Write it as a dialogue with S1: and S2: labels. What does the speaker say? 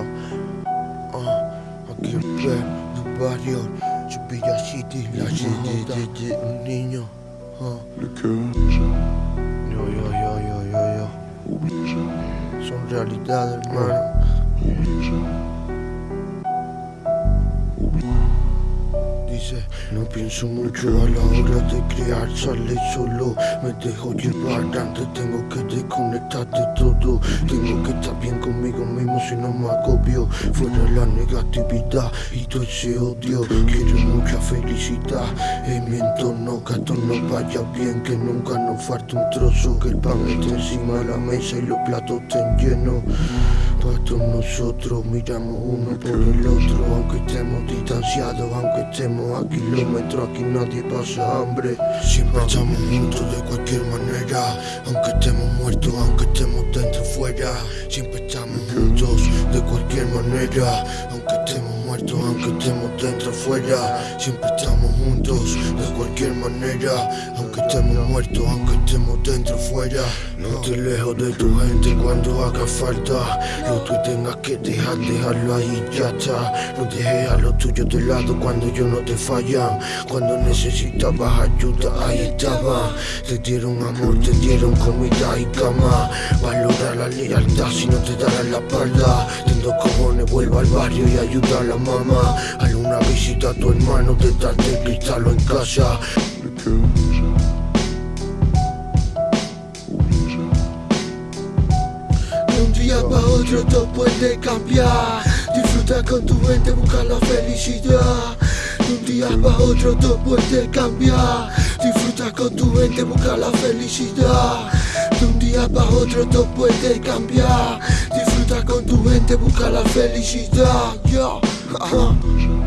S1: star. Uh, I can't la city, un niño. Le cœur des gens. Yo, yo, yo, yo, yo, yo. Obligé. Son realidad, hermano. Obligé. No pienso mucho a la hora de crear, sale solo Me dejo llevar, antes tengo que desconectar de todo Tengo que estar bien conmigo mismo si no me agobio Fuera la negatividad y todo ese odio Quiero mucha felicidad en mi entorno Que todo nos vaya bien, que nunca nos falte un trozo Que el pan esté encima de la mesa y los platos estén llenos nosotros miramos uno por el otro Aunque estemos distanciados, aunque estemos a kilómetros Aquí nadie pasa hambre. Siempre estamos juntos de cualquier manera Aunque estemos muertos, aunque estemos dentro fuera. Siempre estamos juntos de cualquier manera Aunque estemos muertos, estemos dentro o fuera Siempre estamos juntos de cualquier manera. Aunque estemos muertos, aunque estemos dentro o fuera No te lejos de tu gente cuando haga falta. Lo que tengas que dejar, dejarlo ahí ya está. No dejes a los tuyos de lado cuando yo no te fallan. Cuando necesitabas ayuda, ahí estaba. Te dieron amor, te dieron comida y cama. Valora la lealtad si no te darán la espalda. Tengo cojones, vuelva al barrio y ayuda a la mamá Hazle una visita a tu hermano, te darte el cristal en casa. De un día para otro todo puede cambiar. Disfruta con tu mente, busca la felicidad. De un día para otro todo puede cambiar. Disfruta con tu mente, busca la felicidad. De un día para otro todo puede cambiar. Disfruta con tu mente, busca la felicidad. Yo, Oh.